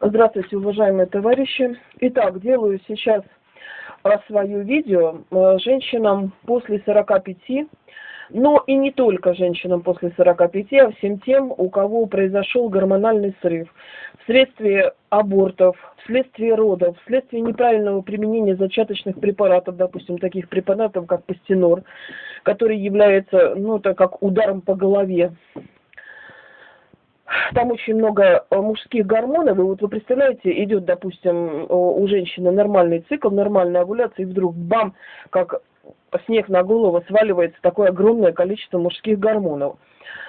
Здравствуйте, уважаемые товарищи. Итак, делаю сейчас а, свое видео а, женщинам после 45, но и не только женщинам после 45, а всем тем, у кого произошел гормональный срыв вследствие абортов, вследствие родов, вследствие неправильного применения зачаточных препаратов, допустим, таких препаратов, как пастенор, который является, ну, это как ударом по голове там очень много э, мужских гормонов, и вот вы представляете, идет, допустим, у женщины нормальный цикл, нормальная овуляция, и вдруг бам, как снег на голову сваливается такое огромное количество мужских гормонов.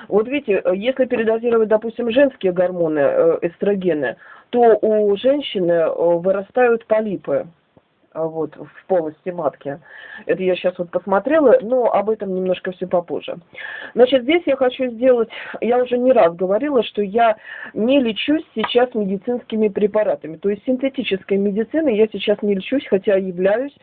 Вот видите, если передозировать, допустим, женские гормоны, э, эстрогены, то у женщины э, вырастают полипы. А, вот, в полости матки. Это я сейчас вот посмотрела, но об этом немножко все попозже. Значит, здесь я хочу сделать, я уже не раз говорила, что я не лечусь сейчас медицинскими препаратами. То есть синтетической медициной я сейчас не лечусь, хотя являюсь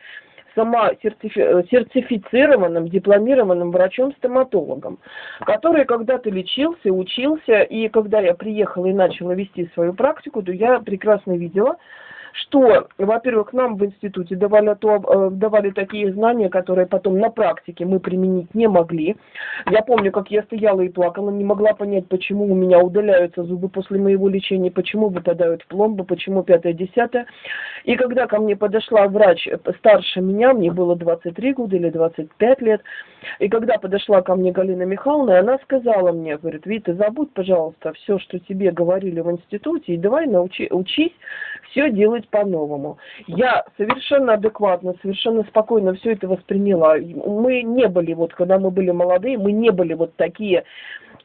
сама сертифи сертифицированным, дипломированным врачом-стоматологом, который когда-то лечился, учился, и когда я приехала и начала вести свою практику, то я прекрасно видела, что, во-первых, нам в институте давали, то, э, давали такие знания, которые потом на практике мы применить не могли. Я помню, как я стояла и плакала, не могла понять, почему у меня удаляются зубы после моего лечения, почему выпадают пломбы, почему пятое-десятое. И когда ко мне подошла врач старше меня, мне было 23 года или 25 лет, и когда подошла ко мне Галина Михайловна, она сказала мне, говорит, Вита, забудь, пожалуйста, все, что тебе говорили в институте, и давай научи, учись все делать по-новому. Я совершенно адекватно, совершенно спокойно все это восприняла. Мы не были, вот когда мы были молодые, мы не были вот такие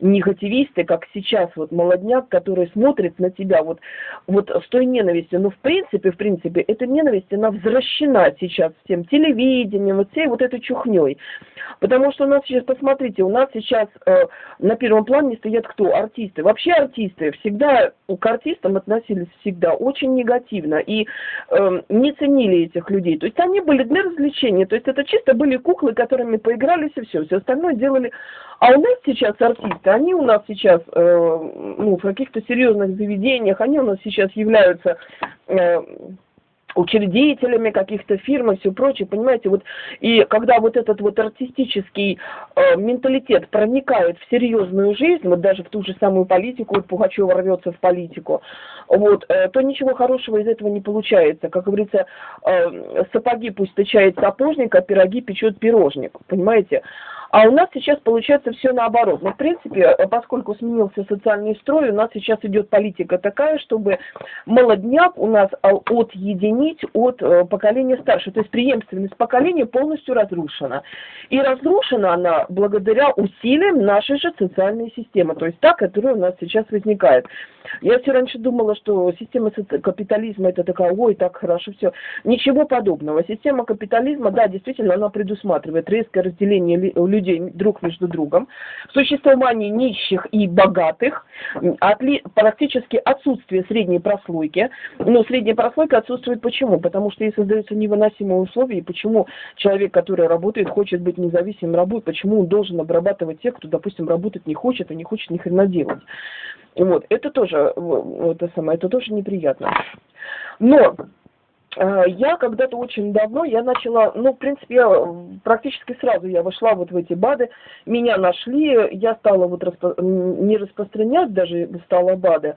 негативисты, как сейчас вот молодняк, который смотрит на тебя вот, вот с той ненавистью. Но в принципе, в принципе, эта ненависть, она возвращена сейчас всем телевидением, вот всей вот этой чухней. Потому что у нас сейчас, посмотрите, у нас сейчас э, на первом плане стоят кто? Артисты. Вообще артисты всегда к артистам относились всегда очень негативно и э, не ценили этих людей. То есть они были для развлечения, то есть это чисто были куклы, которыми поигрались и все, все остальное делали. А у нас сейчас артисты, они у нас сейчас э, ну, в каких-то серьезных заведениях, они у нас сейчас являются э, учредителями каких-то фирм и все прочее, понимаете, вот, и когда вот этот вот артистический э, менталитет проникает в серьезную жизнь, вот даже в ту же самую политику, вот Пугачева рвется в политику, вот, э, то ничего хорошего из этого не получается. Как говорится, э, сапоги пусть тычает сапожник, а пироги печет пирожник, понимаете. А у нас сейчас получается все наоборот. Но, в принципе, поскольку сменился социальный строй, у нас сейчас идет политика такая, чтобы молодняк у нас а, отъединить от э, поколения старше. То есть преемственность поколения полностью разрушена. И разрушена она благодаря усилиям нашей же социальной системы, то есть та, которая у нас сейчас возникает. Я все раньше думала, что система капитализма это такая, ой, так хорошо, все. Ничего подобного. Система капитализма, да, действительно, она предусматривает резкое разделение людей людей друг между другом, существование нищих и богатых, отли, практически отсутствие средней прослойки. Но средняя прослойка отсутствует почему? Потому что ей создаются невыносимые условия, и почему человек, который работает, хочет быть независимым работой, почему он должен обрабатывать тех, кто, допустим, работать не хочет и не хочет ни хрена делать. Вот, это тоже, это самое, это тоже неприятно. Но я когда-то очень давно, я начала, ну, в принципе, я практически сразу я вошла вот в эти БАДы, меня нашли, я стала вот распро... не распространять даже стала БАДы,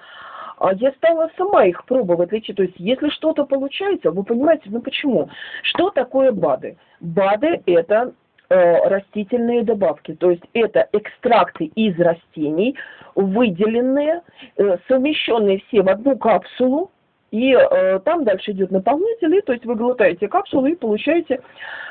а я стала сама их пробовать лечить. То есть, если что-то получается, вы понимаете, ну почему? Что такое БАДы? БАДы – это э, растительные добавки, то есть это экстракты из растений, выделенные, э, совмещенные все в одну капсулу, и э, там дальше идет наполнитель, и, то есть вы глотаете капсулу и получаете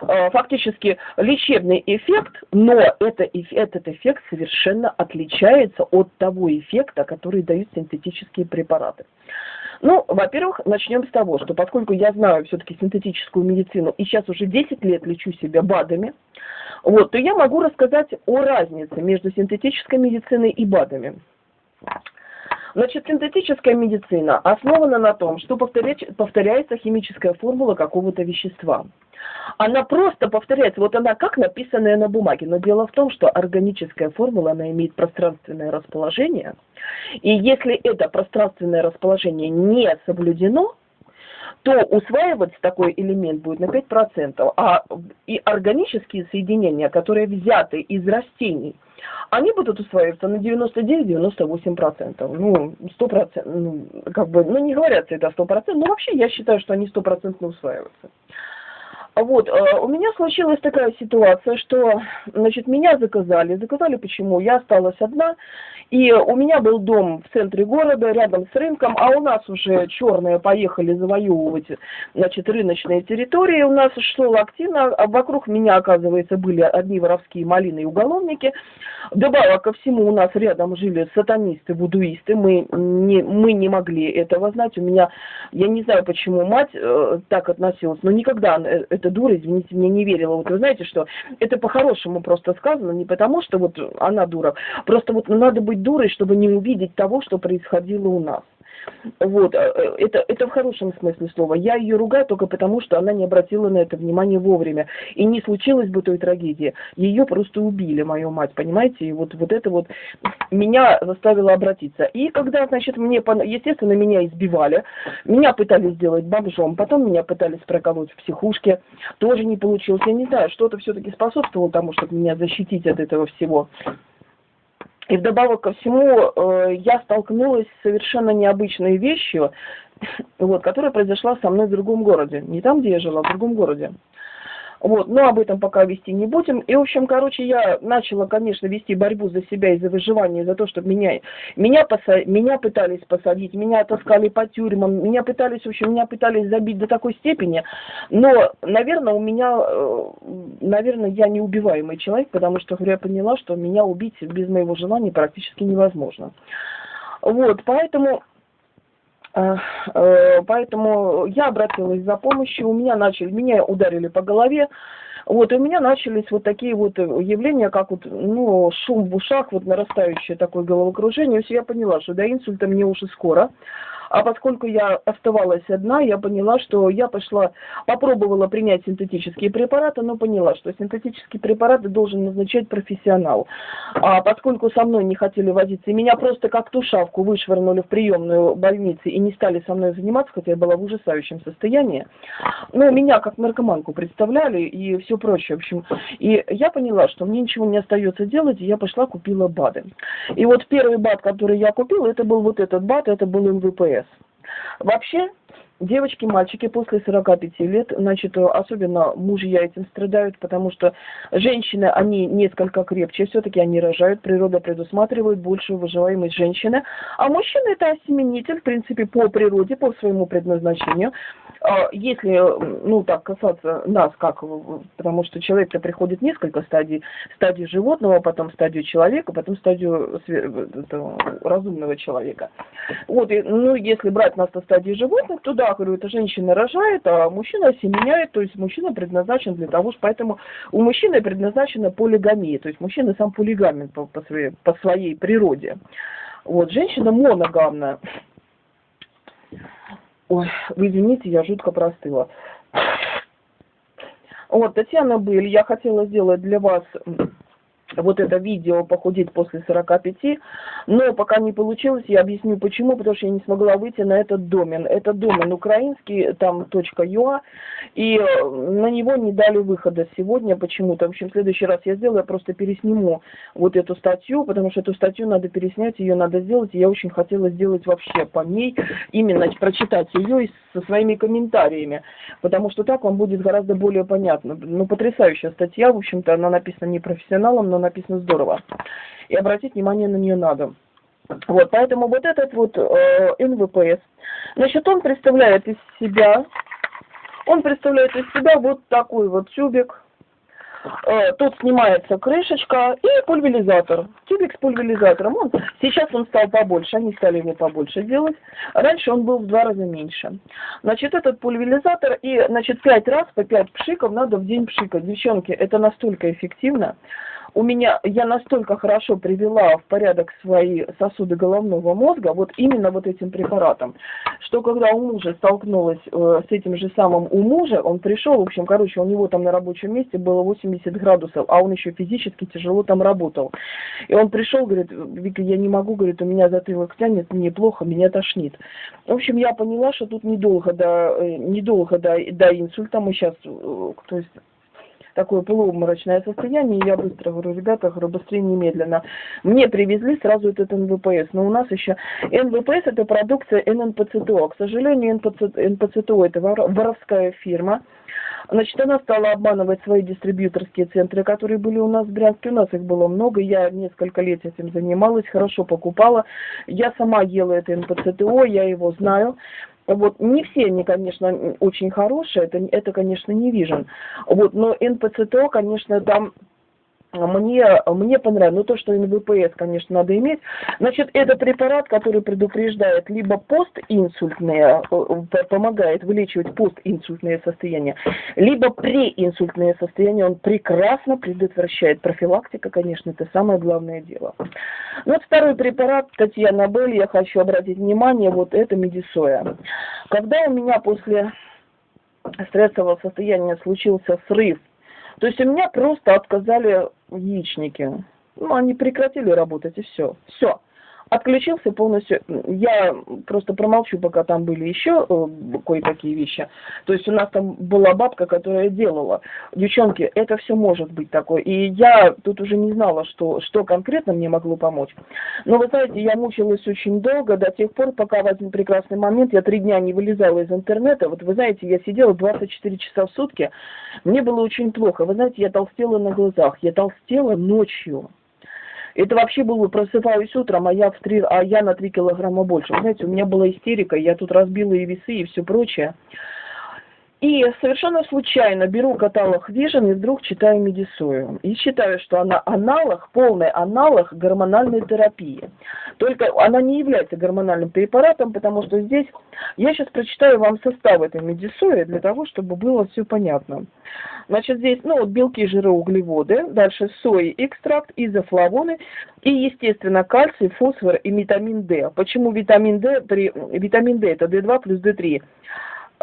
э, фактически лечебный эффект, но это, этот эффект совершенно отличается от того эффекта, который дают синтетические препараты. Ну, во-первых, начнем с того, что поскольку я знаю все-таки синтетическую медицину и сейчас уже 10 лет лечу себя БАДами, вот, то я могу рассказать о разнице между синтетической медициной и БАДами. Значит, синтетическая медицина основана на том, что повторяется химическая формула какого-то вещества. Она просто повторяется, вот она как написанная на бумаге, но дело в том, что органическая формула, она имеет пространственное расположение, И если это пространственное расположение не соблюдено, то усваиваться такой элемент будет на 5%. А и органические соединения, которые взяты из растений, они будут усваиваться на 99-98%. Ну, 100%, ну, как бы, ну, не говорят это 100%, но вообще я считаю, что они 100% усваиваются. Вот, э, у меня случилась такая ситуация, что, значит, меня заказали. Заказали почему? Я осталась одна, и у меня был дом в центре города, рядом с рынком, а у нас уже черные поехали завоевывать, значит, рыночные территории. У нас шло активно, а вокруг меня, оказывается, были одни воровские малины и уголовники. Добавок ко всему, у нас рядом жили сатанисты, будуисты. Мы не, мы не могли этого знать. У меня, я не знаю, почему мать э, так относилась, но никогда это эта дура, извините, мне не верила. Вот вы знаете, что это по-хорошему просто сказано, не потому что вот она дура, просто вот надо быть дурой, чтобы не увидеть того, что происходило у нас. Вот, э, э, это, это в хорошем смысле слова. Я ее ругаю только потому, что она не обратила на это внимание вовремя. И не случилось бы той трагедии. Ее просто убили, мою мать, понимаете? И вот, вот это вот меня заставило обратиться. И когда, значит, мне, естественно, меня избивали, меня пытались сделать бомжом, потом меня пытались проколоть в психушке, тоже не получилось. Я не знаю, что-то все-таки способствовало тому, чтобы меня защитить от этого всего. И вдобавок ко всему, э, я столкнулась с совершенно необычной вещью, вот, которая произошла со мной в другом городе. Не там, где я жила, а в другом городе. Вот, но об этом пока вести не будем. И, в общем, короче, я начала, конечно, вести борьбу за себя и за выживание, за то, чтобы меня, меня, поса, меня пытались посадить, меня таскали по тюрьмам, меня пытались, в общем, меня пытались забить до такой степени. Но, наверное, у меня, э, наверное, я неубиваемый человек, потому что я поняла, что меня убить без моего желания практически невозможно. Вот, поэтому поэтому я обратилась за помощью, у меня начали, меня ударили по голове, вот, и у меня начались вот такие вот явления, как вот, ну, шум в ушах, вот нарастающее такое головокружение. Все я поняла, что до инсульта мне уже скоро. А поскольку я оставалась одна, я поняла, что я пошла, попробовала принять синтетические препараты, но поняла, что синтетические препараты должен назначать профессионал. А поскольку со мной не хотели возиться, и меня просто как тушавку вышвырнули в приемную больницы и не стали со мной заниматься, хотя я была в ужасающем состоянии, ну, меня как наркоманку представляли и все прочее, в общем. И я поняла, что мне ничего не остается делать, и я пошла купила БАДы. И вот первый БАД, который я купила, это был вот этот БАД, это был МВПС. Вообще, девочки, мальчики после 45 лет, значит, особенно мужья этим страдают, потому что женщины, они несколько крепче, все-таки они рожают, природа предусматривает большую выживаемость женщины, а мужчина это осеменитель, в принципе, по природе, по своему предназначению. А если, ну, так, касаться нас, как, потому что человек-то приходит несколько стадий, стадию животного, потом стадию человека, потом стадию разумного человека. Вот, и, ну, если брать нас на стадии животных, то да, говорю, это женщина рожает, а мужчина семеняет, то есть мужчина предназначен для того, что поэтому у мужчины предназначена полигамия, то есть мужчина сам полигамен по, по, своей, по своей природе. Вот, женщина моногамная. Ой, вы извините, я жутко простыла. Вот, Татьяна Быль, я хотела сделать для вас вот это видео «Похудеть после 45», но пока не получилось, я объясню почему, потому что я не смогла выйти на этот домен. Это домен украинский, там .ua, и э, на него не дали выхода сегодня почему-то. В общем, в следующий раз я сделаю, я просто пересниму вот эту статью, потому что эту статью надо переснять, ее надо сделать, и я очень хотела сделать вообще по ней, именно прочитать ее со своими комментариями, потому что так вам будет гораздо более понятно. Ну, потрясающая статья, в общем-то, она написана не профессионалом, но написано здорово. И обратить внимание на нее надо. Вот, поэтому вот этот вот э, НВПС, значит, он представляет из себя, он представляет из себя вот такой вот тюбик, э, тут снимается крышечка и пульверизатор, тюбик с пульверизатором. Он, сейчас он стал побольше, они стали его побольше делать. Раньше он был в два раза меньше. Значит, этот пульверизатор и, значит, пять раз по пять пшиков надо в день пшикать. Девчонки, это настолько эффективно. У меня, я настолько хорошо привела в порядок свои сосуды головного мозга, вот именно вот этим препаратом, что когда у мужа столкнулась э, с этим же самым у мужа, он пришел, в общем, короче, у него там на рабочем месте было 80 градусов, а он еще физически тяжело там работал. И он пришел, говорит, Вика, я не могу, говорит, у меня затылок тянет, мне плохо, меня тошнит. В общем, я поняла, что тут недолго до, э, недолго до, до инсульта, мы сейчас, э, то есть такое полуобморочное состояние, и я быстро говорю, ребята, говорю, быстрее немедленно. Мне привезли сразу этот НВПС, но у нас еще НВПС это продукция ННПЦТО. К сожалению, НПЦ, НПЦТО это воровская фирма. Значит, она стала обманывать свои дистрибьюторские центры, которые были у нас в Брянске. У нас их было много, я несколько лет этим занималась, хорошо покупала. Я сама ела это НПЦТО, я его знаю. Вот, не все они, конечно, очень хорошие, это, это конечно, не вижен. Вот, но НПЦТО, конечно, там мне, мне понравилось, ну то, что НВПС, конечно, надо иметь. Значит, это препарат, который предупреждает либо постинсультные, э, помогает вылечивать постинсультные состояния, либо преинсультные состояния, он прекрасно предотвращает. Профилактика, конечно, это самое главное дело. Ну, вот второй препарат, Татьяна Белль, я хочу обратить внимание, вот это медисоя. Когда у меня после стрессового состояния случился срыв то есть у меня просто отказали яичники. Ну, они прекратили работать, и все. Все отключился полностью. Я просто промолчу, пока там были еще э, кое-какие вещи. То есть у нас там была бабка, которая делала. Девчонки, это все может быть такое. И я тут уже не знала, что, что конкретно мне могло помочь. Но вы знаете, я мучилась очень долго, до тех пор, пока в один прекрасный момент я три дня не вылезала из интернета. Вот вы знаете, я сидела 24 часа в сутки. Мне было очень плохо. Вы знаете, я толстела на глазах. Я толстела ночью. Это вообще было, просыпаюсь утром, а я, в 3, а я на 3 килограмма больше. Знаете, у меня была истерика, я тут разбила и весы, и все прочее. И совершенно случайно беру каталог Vision и вдруг читаю Медисою. И считаю, что она аналог, полный аналог гормональной терапии. Только она не является гормональным препаратом, потому что здесь... Я сейчас прочитаю вам состав этой Медисои для того, чтобы было все понятно. Значит, здесь, ну, вот белки, жиры, углеводы, дальше сои, экстракт, изофлавоны и, естественно, кальций, фосфор и витамин D. Почему витамин D? Витамин D это D2 плюс D3.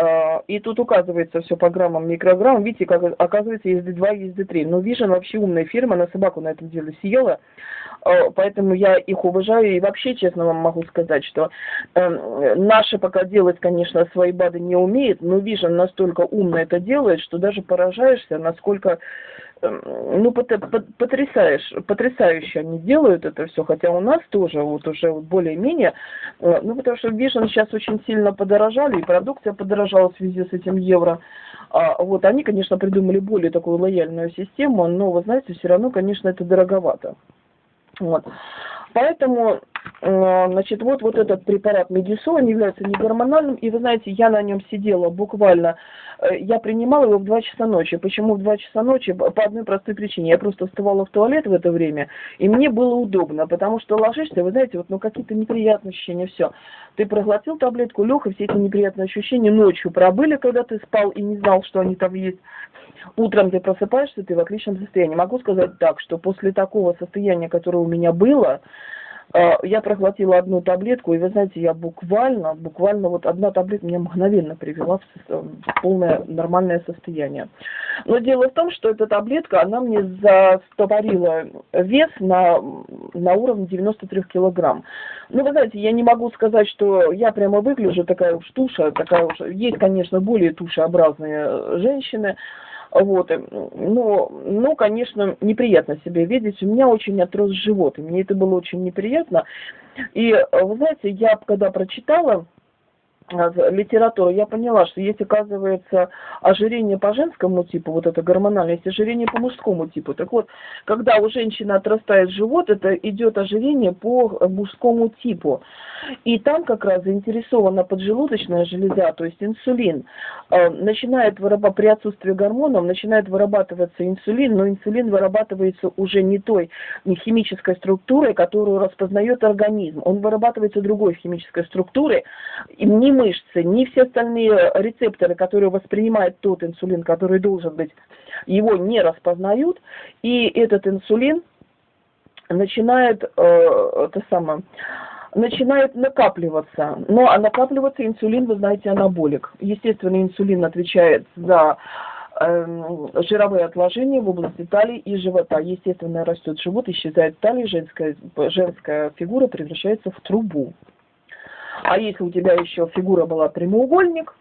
А, и тут указывается все по граммам, микрограммам. Видите, как оказывается, есть D2, есть D3. Но Vision вообще умная фирма, она собаку на этом деле съела. А, поэтому я их уважаю. И вообще, честно вам могу сказать, что э, наши пока делать, конечно, свои БАДы не умеет, но Vision настолько умно это делает, что даже поражаешься, насколько ну, потрясаешь, потрясающе они делают это все, хотя у нас тоже вот уже более-менее, э, ну, потому что Vision сейчас очень сильно подорожали, и продукция подорожала в связи с этим евро. А, вот они, конечно, придумали более такую лояльную систему, но, вы знаете, все равно, конечно, это дороговато. Вот. Поэтому, э, значит, вот, вот этот препарат Медисон является не гормональным, и вы знаете, я на нем сидела буквально, э, я принимала его в 2 часа ночи. Почему в 2 часа ночи? По одной простой причине. Я просто вставала в туалет в это время, и мне было удобно, потому что ложишься, вы знаете, вот, ну, какие-то неприятные ощущения, все. Ты проглотил таблетку, лег, и все эти неприятные ощущения ночью пробыли, когда ты спал и не знал, что они там есть. Утром ты просыпаешься, ты в отличном состоянии. Могу сказать так, что после такого состояния, которое у меня было, э, я проглотила одну таблетку, и вы знаете, я буквально, буквально вот одна таблетка меня мгновенно привела в полное нормальное состояние. Но дело в том, что эта таблетка, она мне застопорила вес на, на уровне 93 килограмм. Ну, вы знаете, я не могу сказать, что я прямо выгляжу такая уж туша, такая уж... Есть, конечно, более тушеобразные женщины, вот. Но, ну, конечно, неприятно себя видеть. У меня очень отрос живот, и мне это было очень неприятно. И, вы знаете, я когда прочитала литературу, я поняла, что есть, оказывается, ожирение по женскому типу, вот это гормональное, есть ожирение по мужскому типу. Так вот, когда у женщины отрастает живот, это идет ожирение по мужскому типу. И там как раз заинтересована поджелудочная железа, то есть инсулин. Э, начинает вырабатывать, при отсутствии гормонов, начинает вырабатываться инсулин, но инсулин вырабатывается уже не той не химической структурой, которую распознает организм. Он вырабатывается другой химической структурой, и не мышцы, ни все остальные рецепторы, которые воспринимают тот инсулин, который должен быть, его не распознают, и этот инсулин начинает, э, это самое, начинает накапливаться. Но а накапливаться инсулин, вы знаете, анаболик. Естественно, инсулин отвечает за э, жировые отложения в области талии и живота. Естественно, растет живот, исчезает талия, женская, женская фигура превращается в трубу. А если у тебя еще фигура была прямоугольник,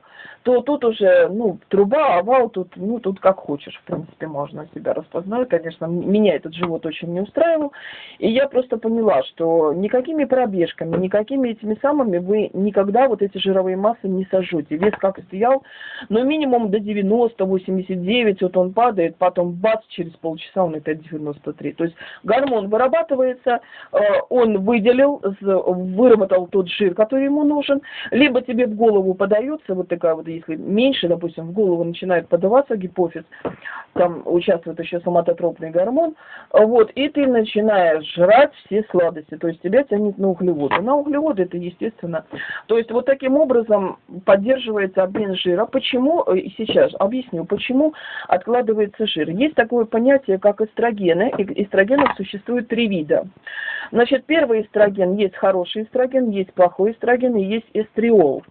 то тут уже, ну, труба, овал, тут, ну, тут как хочешь, в принципе, можно себя распознать. Конечно, меня этот живот очень не устраивал. И я просто поняла, что никакими пробежками, никакими этими самыми вы никогда вот эти жировые массы не сожжете. Вес как стоял, но минимум до 90, 89, вот он падает, потом бац, через полчаса он опять 93. То есть гормон вырабатывается, э, он выделил, выработал тот жир, который ему нужен, либо тебе в голову подается вот такая вот если меньше, допустим, в голову начинает подаваться гипофиз, там участвует еще соматотропный гормон, вот, и ты начинаешь жрать все сладости, то есть тебя тянет на углеводы. На углеводы это естественно. То есть вот таким образом поддерживается обмен жира. Почему, э, сейчас объясню, почему откладывается жир. Есть такое понятие, как эстрогены. Эстрогенов существует три вида. Значит, первый эстроген, есть хороший эстроген, есть плохой эстроген и есть эстриол.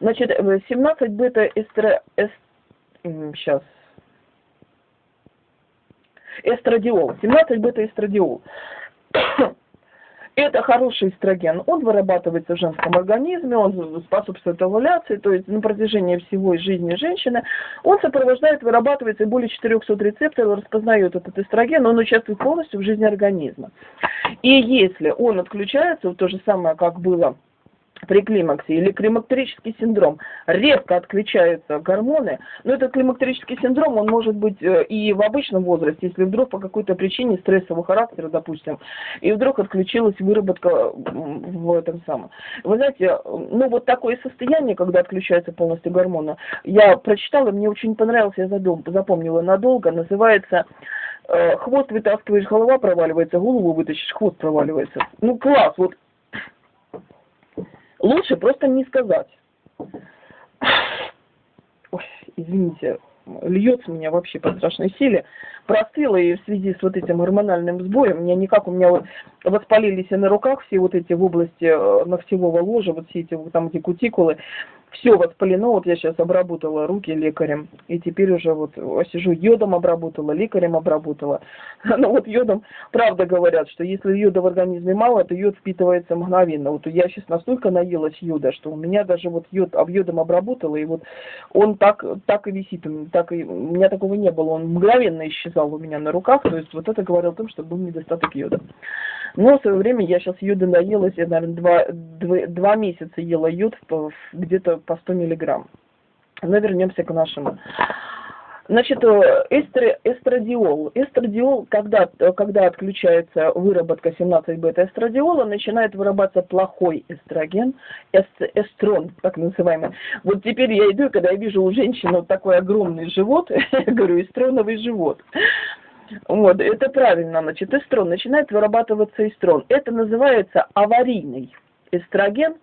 Значит, 17 бета-эстро... Эст... Сейчас. Эстрадиол. 17 бета-эстрадиол. Это хороший эстроген. Он вырабатывается в женском организме, он способствует овуляции, то есть на протяжении всего жизни женщины. Он сопровождает, вырабатывается более 400 рецепторов, распознает этот эстроген, он участвует полностью в жизни организма. И если он отключается, то же самое, как было при климаксе или климактерический синдром, резко отключаются гормоны, но этот климактерический синдром, он может быть э, и в обычном возрасте, если вдруг по какой-то причине стрессового характера, допустим, и вдруг отключилась выработка в этом самом. Вы знаете, ну вот такое состояние, когда отключаются полностью гормоны, я прочитала, мне очень понравилось, я запомнила надолго, называется э, хвост вытаскиваешь, голова проваливается, голову вытащишь, хвост проваливается. Ну класс, вот Лучше просто не сказать. Ой, извините, льется меня вообще по страшной силе. Простыла и в связи с вот этим гормональным сбоем, у меня никак, у меня вот воспалились и на руках все вот эти в области э, ногтевого ложа, вот все эти там эти кутикулы все воспалено, вот я сейчас обработала руки лекарем, и теперь уже вот сижу йодом обработала, лекарем обработала. Ну вот йодом, правда говорят, что если йода в организме мало, то йод впитывается мгновенно. Вот я сейчас настолько наелась йода, что у меня даже вот йод, об йодом обработала, и вот он так, так и висит, так и, у меня такого не было, он мгновенно исчезал у меня на руках, то есть вот это говорило о том, что был недостаток йода. Но в свое время я сейчас йода наелась, я, наверное, два, два, два месяца ела йод где-то по 100 миллиграмм. Но вернемся к нашему. Значит, э, эстр, эстрадиол. Эстрадиол, когда, когда отключается выработка 17 бета-эстрадиола, начинает вырабатываться плохой эстроген, эст, эстрон, так называемый. Вот теперь я иду, когда я вижу у женщины вот такой огромный живот, я говорю, эстроновый живот. Вот, это правильно, значит, эстрон, начинает вырабатываться эстрон. Это называется аварийный эстроген.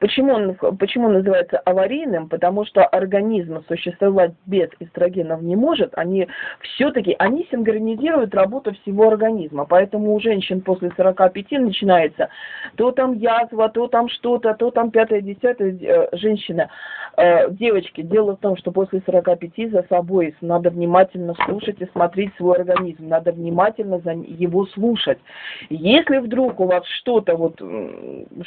Почему он, почему называется аварийным? Потому что организм существовать без эстрогенов не может. Они все-таки, они синхронизируют работу всего организма. Поэтому у женщин после 45 начинается то там язва, то там что-то, то там пятое, десятое. Э, женщина, э, девочки, дело в том, что после 45 за собой надо внимательно слушать и смотреть свой организм. Надо внимательно за его слушать. Если вдруг у вас что-то вот,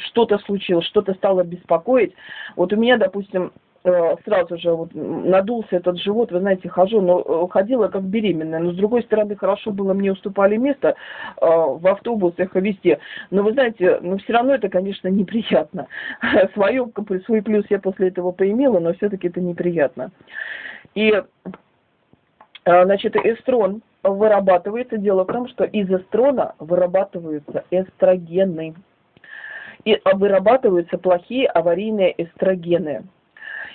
что-то случилось, что-то стало стало беспокоить. Вот у меня, допустим, э, сразу же вот надулся этот живот, вы знаете, хожу, но э, ходила как беременная, но с другой стороны хорошо было, мне уступали место э, в автобусах и везде, но вы знаете, но все равно это, конечно, неприятно. Свою, свой плюс я после этого поимела, но все-таки это неприятно. И, значит, эстрон вырабатывается, дело в том, что из эстрона вырабатываются эстрогены и вырабатываются плохие аварийные эстрогены.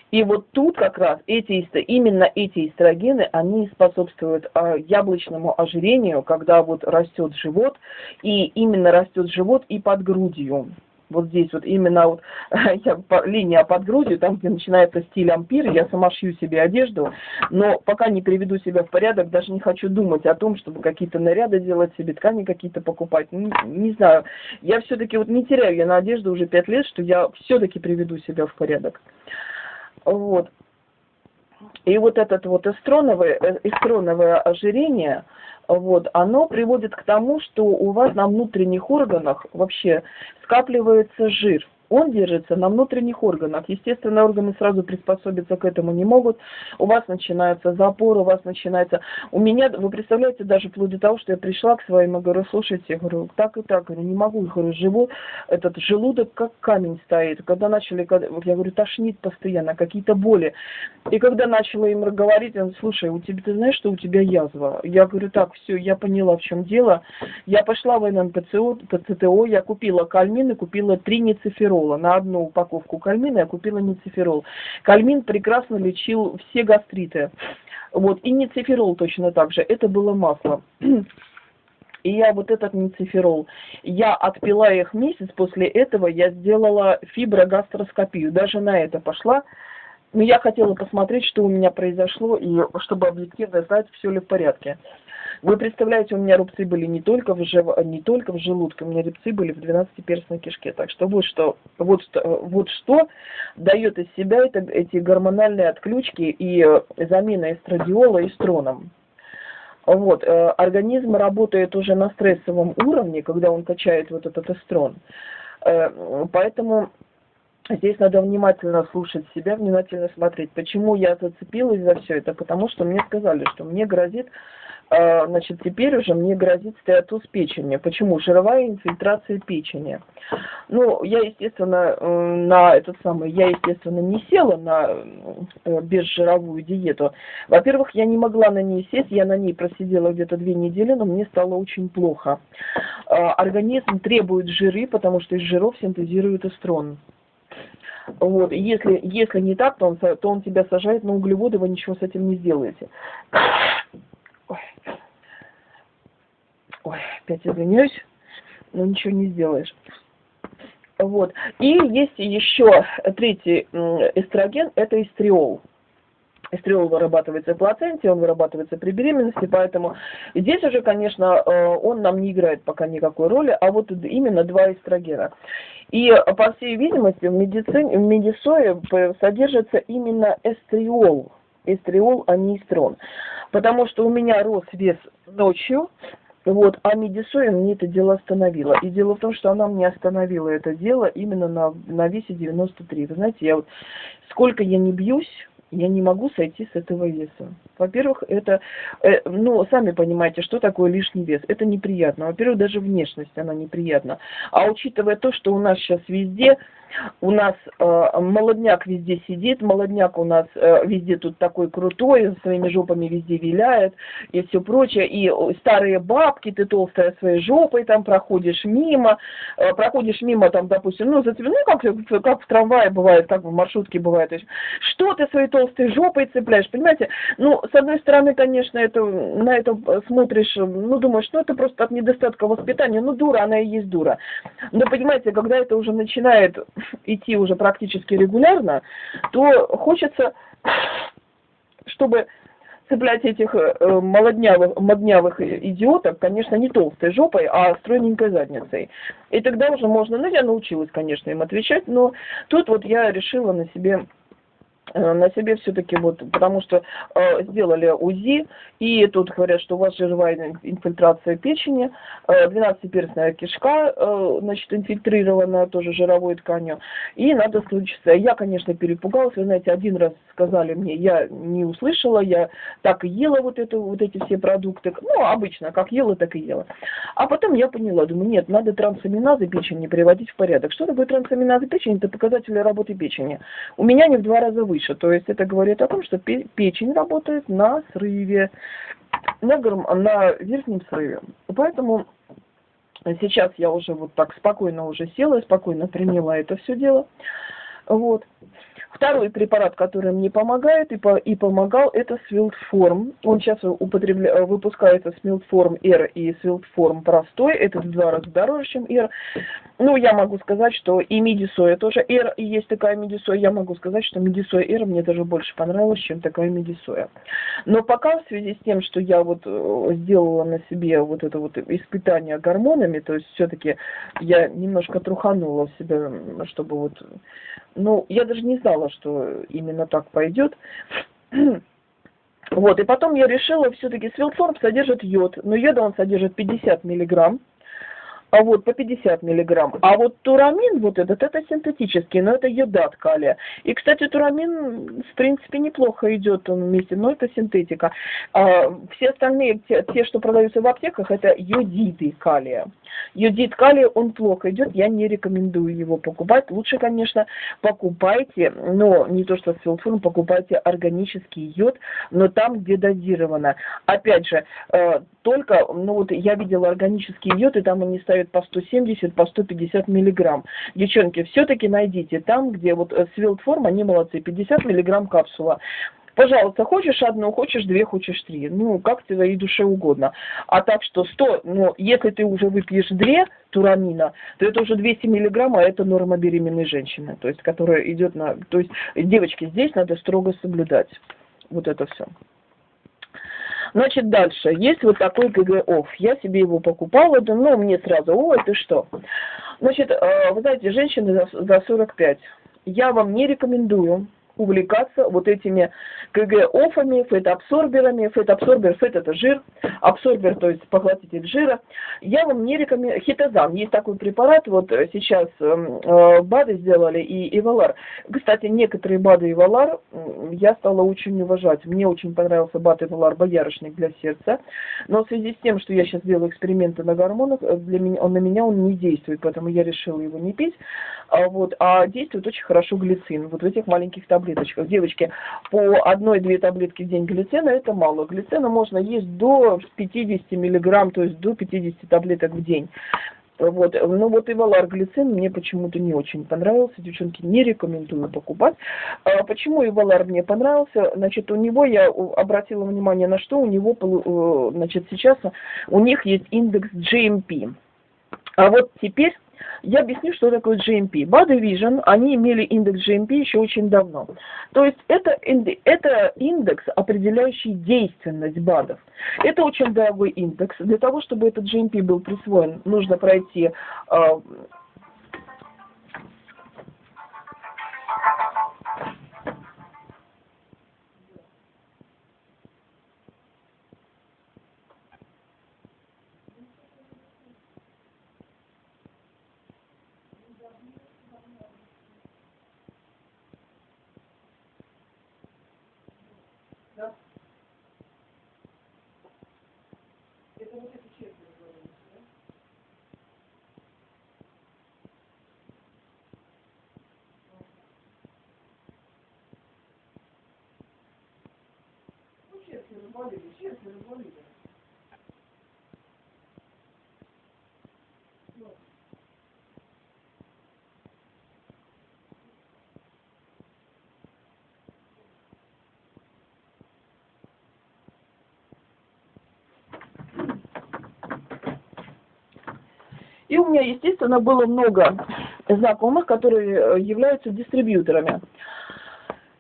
И вот тут как раз эти, именно эти эстрогены, они способствуют а, яблочному ожирению, когда вот растет живот, и именно растет живот и под грудью. Вот здесь вот именно вот я, по, линия под грудью, там, где начинается стиль ампир, я сама шью себе одежду, но пока не приведу себя в порядок, даже не хочу думать о том, чтобы какие-то наряды делать себе, ткани какие-то покупать. Не, не знаю, я все-таки вот не теряю я на одежду уже пять лет, что я все-таки приведу себя в порядок. Вот. И вот этот вот эстроновое, э, эстроновое ожирение, вот, оно приводит к тому, что у вас на внутренних органах вообще скапливается жир он держится на внутренних органах. Естественно, органы сразу приспособиться к этому не могут. У вас начинается запор, у вас начинается... У меня, вы представляете, даже вплоть до того, что я пришла к своим и говорю, слушайте, я говорю, так и так, говорю, не могу, я говорю, живу, этот желудок как камень стоит. Когда начали, я говорю, тошнит постоянно, какие-то боли. И когда начала им говорить, он, слушай, у тебя, ты знаешь, что у тебя язва? Я говорю, так, все, я поняла, в чем дело. Я пошла в ННПЦО, ПЦТО, я купила кальмин и купила три ницеферола ницеферола. На одну упаковку кальмина я купила ницеферол. Кальмин прекрасно лечил все гастриты. Вот, и ницеферол точно так же. Это было масло. И я вот этот ницеферол, я отпила их месяц, после этого я сделала фиброгастроскопию. Даже на это пошла. Но я хотела посмотреть, что у меня произошло, и чтобы объективно знать, все ли в порядке. Вы представляете, у меня рубцы были не только в, жив... не только в желудке, у меня рубцы были в 12-перстной кишке. Так что вот что, вот что, вот что дает из себя это, эти гормональные отключки и э, замена эстрадиола эстроном. Вот, э, организм работает уже на стрессовом уровне, когда он качает вот этот эстрон. Э, поэтому здесь надо внимательно слушать себя, внимательно смотреть. Почему я зацепилась за все это? Потому что мне сказали, что мне грозит а, значит, теперь уже мне грозит стеатоз печени. Почему? Жировая инфильтрация печени. Ну, я, естественно, на этот самый, я, естественно, не села на э, безжировую диету. Во-первых, я не могла на ней сесть, я на ней просидела где-то две недели, но мне стало очень плохо. А, организм требует жиры, потому что из жиров синтезирует эстрон. Вот, если, если не так, то он, то он тебя сажает на углеводы, вы ничего с этим не сделаете. Ой. Опять извиняюсь, но ничего не сделаешь. Вот. И есть еще третий эстроген, это эстриол. Эстриол вырабатывается в плаценте, он вырабатывается при беременности, поэтому здесь уже, конечно, э, он нам не играет пока никакой роли, а вот именно два эстрогена. И, по всей видимости, в медицине, в медисое содержится именно эстриол, эстриол, а не эстрон потому что у меня рос вес ночью, вот, а медисоя мне это дело остановила. И дело в том, что она мне остановила это дело именно на, на весе 93. Вы знаете, я вот сколько я не бьюсь, я не могу сойти с этого веса. Во-первых, это, э, ну, сами понимаете, что такое лишний вес. Это неприятно. Во-первых, даже внешность, она неприятна. А учитывая то, что у нас сейчас везде у нас э, молодняк везде сидит, молодняк у нас э, везде тут такой крутой, своими жопами везде виляет и все прочее. И старые бабки, ты толстая своей жопой там проходишь мимо, э, проходишь мимо там, допустим, ну, зацеп... ну как, как в трамвае бывает, как в маршрутке бывает. что ты своей толстой жопой цепляешь, понимаете? Ну, с одной стороны, конечно, это, на это смотришь, ну, думаешь, ну, это просто от недостатка воспитания, ну, дура, она и есть дура. Но, понимаете, когда это уже начинает идти уже практически регулярно, то хочется, чтобы цеплять этих э, молоднявых, моднявых идиоток, конечно, не толстой жопой, а стройненькой задницей. И тогда уже можно, ну, я научилась, конечно, им отвечать, но тут вот я решила на себе на себе все-таки вот, потому что э, сделали УЗИ, и тут говорят, что у вас жировая инфильтрация печени, э, 12-перстная кишка, э, значит, инфильтрирована тоже жировой тканью, и надо случиться. Я, конечно, перепугалась, вы знаете, один раз сказали мне, я не услышала, я так и ела вот, это, вот эти все продукты, ну, обычно, как ела, так и ела. А потом я поняла, думаю, нет, надо трансаминазы печени приводить в порядок. Что такое трансаминазы печени? Это показатели работы печени. У меня не в два раза выше выше. То есть это говорит о том, что печень работает на срыве, на, на верхнем срыве. Поэтому сейчас я уже вот так спокойно уже села, спокойно приняла это все дело. Вот. Второй препарат, который мне помогает и, по, и помогал, это Свилтформ. Он сейчас употребля... Выпускается Свилтформ R и Свилтформ простой. Это в два раза дороже, чем R. Ну, я могу сказать, что и Медисоя тоже R, и есть такая Медисоя. Я могу сказать, что Медисоя R мне даже больше понравилась, чем такая Медисоя. Но пока в связи с тем, что я вот э, сделала на себе вот это вот испытание гормонами, то есть все-таки я немножко труханула себя, чтобы вот ну, я даже не знала, что именно так пойдет. Вот, и потом я решила, все-таки свилформ содержит йод, но йода он содержит 50 миллиграмм а вот по 50 миллиграмм. А вот турамин, вот этот, это синтетический, но это йодат калия. И, кстати, турамин, в принципе, неплохо идет он вместе, но это синтетика. А, все остальные, те, те, что продаются в аптеках, это йодиды калия. Йодид калия, он плохо идет, я не рекомендую его покупать. Лучше, конечно, покупайте, но не то что с филфуром, покупайте органический йод, но там, где дозировано. Опять же, э, только, ну вот я видела органический йод, и там они ставят ставят по 170, по 150 миллиграмм. Девчонки, все-таки найдите там, где вот э, свилтформ, они молодцы, 50 миллиграмм капсула. Пожалуйста, хочешь одну, хочешь две, хочешь три. Ну, как твоей душе угодно. А так что 100, ну, если ты уже выпьешь две турамина, то это уже 200 миллиграмм, а это норма беременной женщины. То есть, которая идет на... То есть, девочки, здесь надо строго соблюдать. Вот это все. Значит, дальше. Есть вот такой KG-Off. Я себе его покупала, да, ну, мне сразу, о, это что? Значит, э, вы знаете, женщины за 45. Я вам не рекомендую увлекаться вот этими KG-Off ами, фетоабсорберами. Фетоабсорбер, fat это жир, абсорбер, то есть поглотитель жира. Я вам не рекомендую, хитозан, есть такой препарат, вот сейчас эм, э, БАДы сделали и Эвалар. Кстати, некоторые БАДы Ивалар я стала очень уважать. Мне очень понравился БАД Ивалар боярышник для сердца, но в связи с тем, что я сейчас делаю эксперименты на гормонах, э, для меня, он на меня он не действует, поэтому я решила его не пить. А, вот, а действует очень хорошо глицин, вот в этих маленьких таблетках таблеточках. Девочки, по одной-две таблетки в день глицина это мало. Глицина можно есть до 50 миллиграмм, то есть до 50 таблеток в день. Вот. Ну вот и валар-глицин мне почему-то не очень понравился. Девчонки, не рекомендую покупать. А почему и валар мне понравился? Значит, у него я обратила внимание на что, у него, э, значит, сейчас у них есть индекс GMP. А вот теперь я объясню, что такое GMP. Body Vision, они имели индекс GMP еще очень давно. То есть это, это индекс, определяющий действенность БАДов. Это очень дорогой индекс. Для того, чтобы этот GMP был присвоен, нужно пройти а, болели, честно болели. И у меня, естественно, было много знакомых, которые э, являются дистрибьюторами.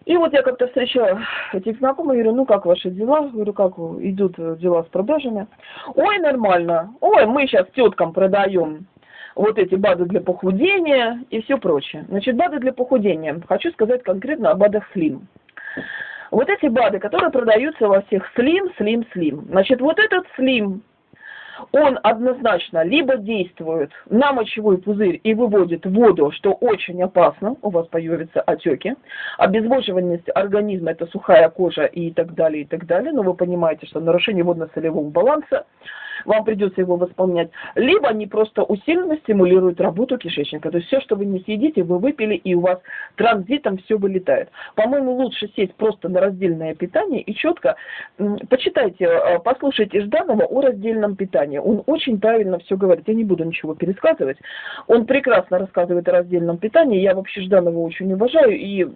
И вот я как-то встречала этих знакомых, говорю, ну как ваши дела? Говорю, как идут дела с продажами? Ой, нормально. Ой, мы сейчас теткам продаем вот эти БАДы для похудения и все прочее. Значит, БАДы для похудения. Хочу сказать конкретно о БАДах Слим. Вот эти БАДы, которые продаются во всех Слим, Слим, Слим. Значит, вот этот Слим он однозначно либо действует на мочевой пузырь и выводит воду, что очень опасно, у вас появятся отеки, обезвоживанность организма – это сухая кожа и так далее, и так далее, но вы понимаете, что нарушение водно-солевого баланса, вам придется его восполнять, либо они просто усиленно стимулируют работу кишечника. То есть все, что вы не съедите, вы выпили, и у вас транзитом все вылетает. По-моему, лучше сесть просто на раздельное питание и четко почитайте, э, послушайте Жданова о раздельном питании. Он очень правильно все говорит. Я не буду ничего пересказывать. Он прекрасно рассказывает о раздельном питании. Я вообще Жданова очень уважаю, и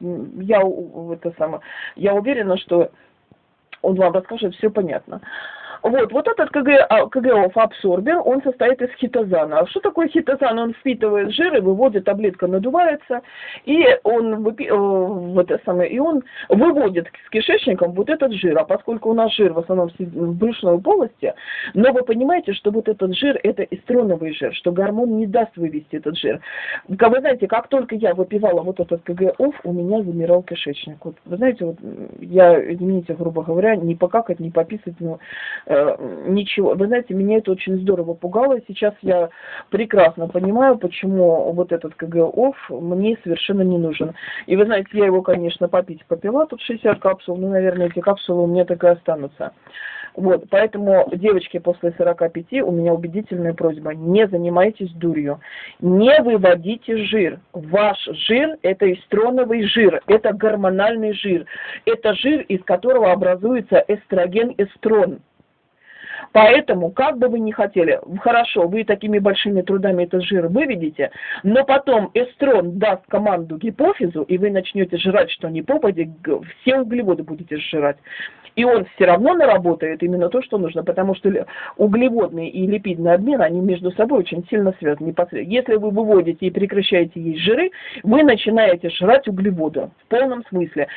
я, это самое, я уверена, что он вам расскажет все понятно. Вот, вот этот КГ, а, КГОФ абсорбер, он состоит из хитозана. А что такое хитозан? Он впитывает жиры, выводит, таблетка надувается, и он, вот это самое, и он выводит с кишечником вот этот жир. А поскольку у нас жир в основном в брюшной полости, но вы понимаете, что вот этот жир это эстроновый жир, что гормон не даст вывести этот жир. Как вы знаете, как только я выпивала вот этот КГОФ, у меня замирал кишечник. Вот, вы знаете, вот я, извините, грубо говоря, не покакать, не пописать, но Э, ничего. Вы знаете, меня это очень здорово пугало. Сейчас я прекрасно понимаю, почему вот этот КГОФ мне совершенно не нужен. И вы знаете, я его, конечно, попить попила, тут 60 капсул, но, наверное, эти капсулы у меня так и останутся. Вот, поэтому, девочки, после 45 у меня убедительная просьба, не занимайтесь дурью, не выводите жир. Ваш жир – это эстроновый жир, это гормональный жир, это жир, из которого образуется эстроген-эстрон. Поэтому, как бы вы ни хотели, хорошо, вы такими большими трудами этот жир выведете, но потом эстрон даст команду гипофизу, и вы начнете жрать, что не попади, все углеводы будете сжирать. И он все равно наработает именно то, что нужно, потому что углеводный и липидный обмен, они между собой очень сильно связаны. Если вы выводите и прекращаете есть жиры, вы начинаете жрать углеводы в полном смысле